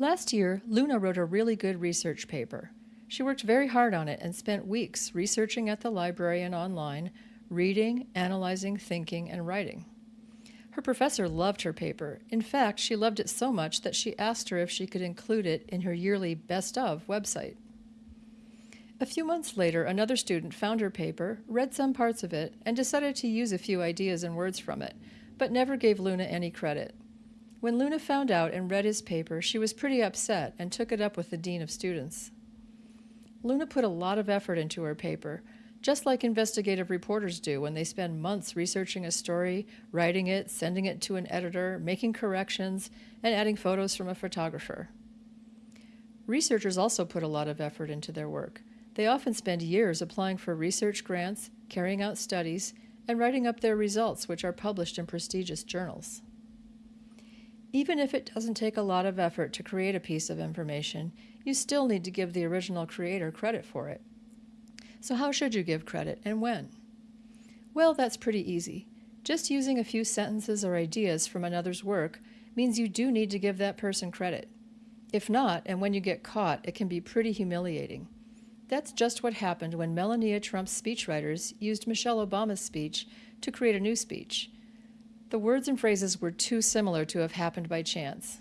Last year, Luna wrote a really good research paper. She worked very hard on it and spent weeks researching at the library and online, reading, analyzing, thinking, and writing. Her professor loved her paper. In fact, she loved it so much that she asked her if she could include it in her yearly Best of website. A few months later, another student found her paper, read some parts of it, and decided to use a few ideas and words from it, but never gave Luna any credit. When Luna found out and read his paper, she was pretty upset and took it up with the dean of students. Luna put a lot of effort into her paper, just like investigative reporters do when they spend months researching a story, writing it, sending it to an editor, making corrections, and adding photos from a photographer. Researchers also put a lot of effort into their work. They often spend years applying for research grants, carrying out studies, and writing up their results, which are published in prestigious journals. Even if it doesn't take a lot of effort to create a piece of information, you still need to give the original creator credit for it. So how should you give credit and when? Well, that's pretty easy. Just using a few sentences or ideas from another's work means you do need to give that person credit. If not, and when you get caught, it can be pretty humiliating. That's just what happened when Melania Trump's speechwriters used Michelle Obama's speech to create a new speech. The words and phrases were too similar to have happened by chance.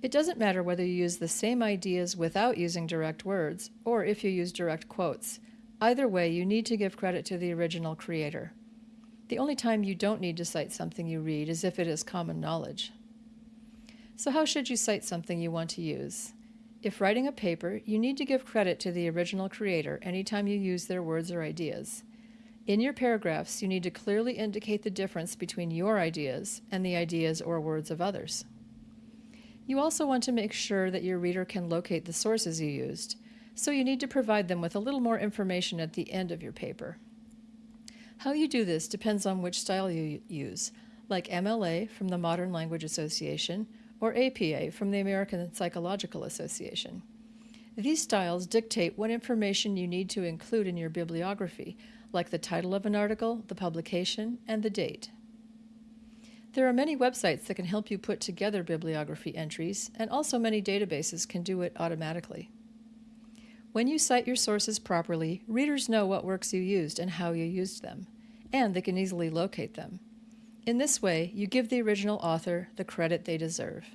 It doesn't matter whether you use the same ideas without using direct words or if you use direct quotes. Either way, you need to give credit to the original creator. The only time you don't need to cite something you read is if it is common knowledge. So how should you cite something you want to use? If writing a paper, you need to give credit to the original creator anytime you use their words or ideas. In your paragraphs, you need to clearly indicate the difference between your ideas and the ideas or words of others. You also want to make sure that your reader can locate the sources you used, so you need to provide them with a little more information at the end of your paper. How you do this depends on which style you use, like MLA from the Modern Language Association or APA from the American Psychological Association. These styles dictate what information you need to include in your bibliography, like the title of an article, the publication, and the date. There are many websites that can help you put together bibliography entries, and also many databases can do it automatically. When you cite your sources properly, readers know what works you used and how you used them, and they can easily locate them. In this way, you give the original author the credit they deserve.